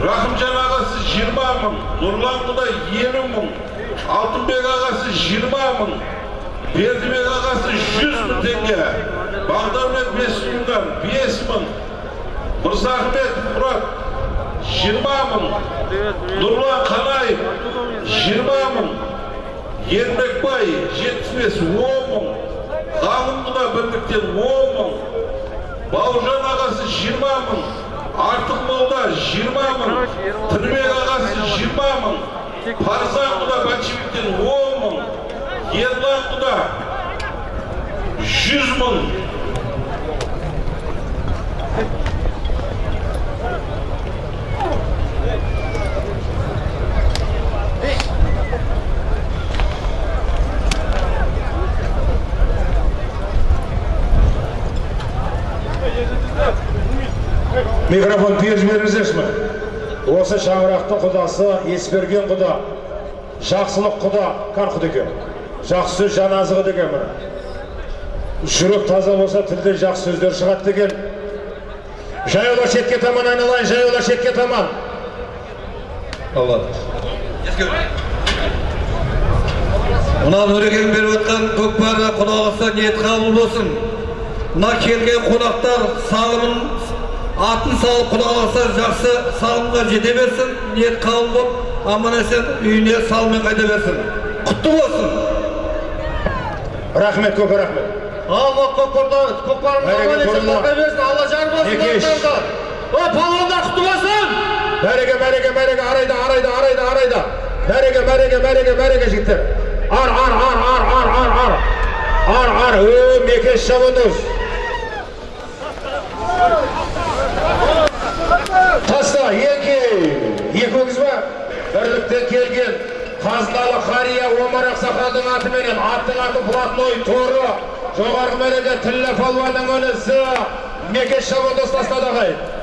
рахымжан ағасы жиырма мың нұрлан құдай елу мың алтынбек ағасы жиырма мың бердібек ағасы жүз мың теңге бағдарбек бесмұңдан бес мың мырзахметов мұрат жиырма мың нұрлан қанаев жиырма мың ермекбай жетпіс бес он мың ғалым құда бірліктен он мың бауыржан ағасы жиырма мың артық тірбек ағасы жиырма мың парзан құда большевиктен он мың ерлан құда жүз мың микрофон тез жіберіңіздерші осы шаңырақтың құдасы есберген құда жақсылық құда кар құда екен. Жақсы сөз жан азығы деген міне. Жүрек таза болса тілден жақсы сөздер шығады деген. Жаяулар шетке таман айналайын жаяулар шетке таман. Болады мына нұрекең беріп жатқан көкпарға құда қаласа ниет қабыл болсын. Мына келген қонақтар салымын атын салып құда қаласа жақсы салымға жете берсін ниет қабыл болып аман есен үйіне салыммен қайта берсін. Құтты болсын. Рахмет көп рахмет. Алла көкпарда көкпарымыз Бәрекелді аман есен торындар. бақай берсін алла жар болсын о палуандар құтты болсын. Мәреге мәреге мәреге арайда арайда арайда арайда. Мәреге мәреге мәреге мәреге жігіттер. Ар ар ар ар ар ар ар. Ар ар ө мекеш шабандоз. Бірліктен келген қазыналы қария омар ақсақалдың атыменен аттың аты блатной торы. Жоғарғы мәреге тіллі палуанның інісі мекеш шабандоз тастады ағайын